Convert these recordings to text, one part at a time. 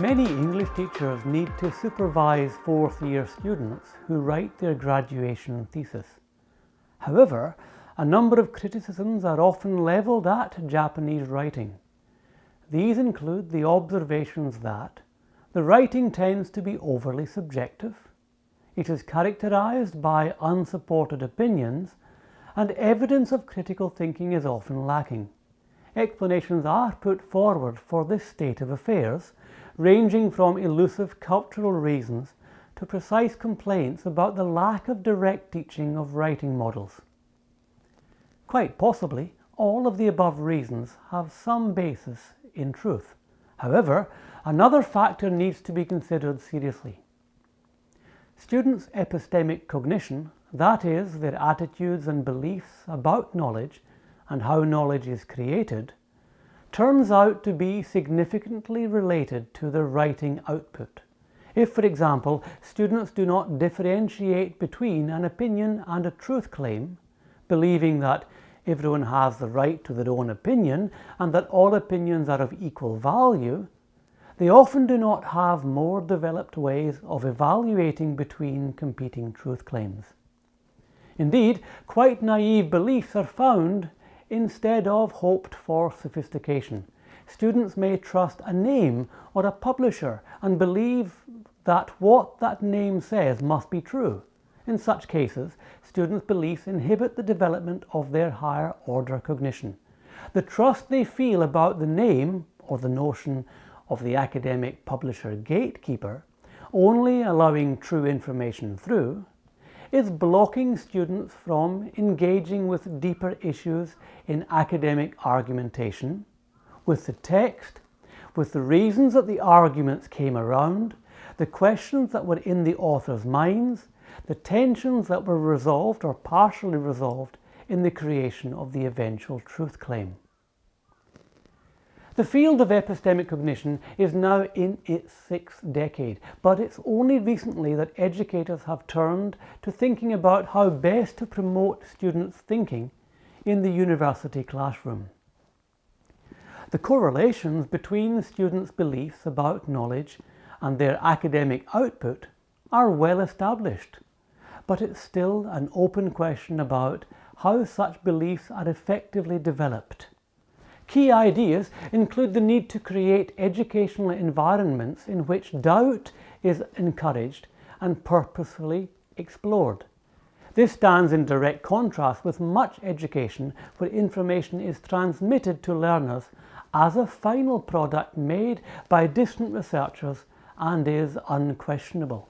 Many English teachers need to supervise fourth year students who write their graduation thesis. However, a number of criticisms are often levelled at Japanese writing. These include the observations that the writing tends to be overly subjective, it is characterized by unsupported opinions, and evidence of critical thinking is often lacking. Explanations are put forward for this state of affairs, ranging from elusive cultural reasons to precise complaints about the lack of direct teaching of writing models. Quite possibly, all of the above reasons have some basis in truth. However, another factor needs to be considered seriously. Students' epistemic cognition, that is, their attitudes and beliefs about knowledge and how knowledge is created, turns out to be significantly related to the writing output. If, for example, students do not differentiate between an opinion and a truth claim, believing that everyone has the right to their own opinion and that all opinions are of equal value, they often do not have more developed ways of evaluating between competing truth claims. Indeed, quite naive beliefs are found instead of hoped for sophistication. Students may trust a name or a publisher and believe that what that name says must be true. In such cases, students' beliefs inhibit the development of their higher order cognition. The trust they feel about the name or the notion of the academic publisher gatekeeper only allowing true information through is blocking students from engaging with deeper issues in academic argumentation, with the text, with the reasons that the arguments came around, the questions that were in the author's minds, the tensions that were resolved or partially resolved in the creation of the eventual truth claim. The field of epistemic cognition is now in its sixth decade, but it's only recently that educators have turned to thinking about how best to promote students' thinking in the university classroom. The correlations between students' beliefs about knowledge and their academic output are well established, but it's still an open question about how such beliefs are effectively developed. Key ideas include the need to create educational environments in which doubt is encouraged and purposefully explored. This stands in direct contrast with much education where information is transmitted to learners as a final product made by distant researchers and is unquestionable.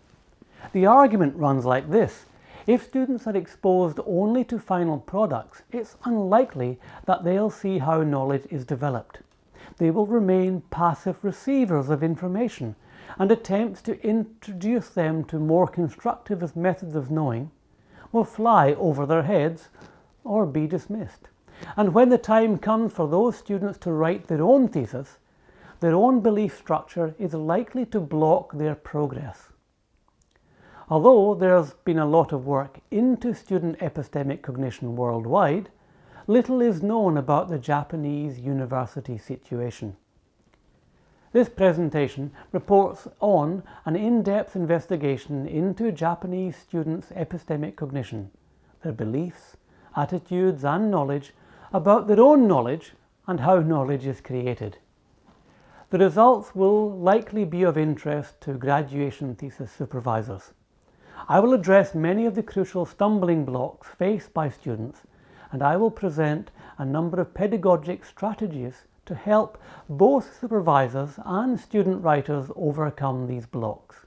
The argument runs like this. If students are exposed only to final products, it's unlikely that they'll see how knowledge is developed. They will remain passive receivers of information and attempts to introduce them to more constructive methods of knowing will fly over their heads or be dismissed. And when the time comes for those students to write their own thesis, their own belief structure is likely to block their progress. Although there's been a lot of work into student epistemic cognition worldwide, little is known about the Japanese university situation. This presentation reports on an in-depth investigation into Japanese students' epistemic cognition, their beliefs, attitudes and knowledge about their own knowledge and how knowledge is created. The results will likely be of interest to graduation thesis supervisors. I will address many of the crucial stumbling blocks faced by students and I will present a number of pedagogic strategies to help both supervisors and student writers overcome these blocks.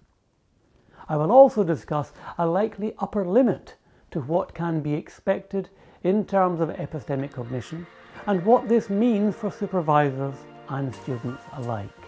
I will also discuss a likely upper limit to what can be expected in terms of epistemic cognition and what this means for supervisors and students alike.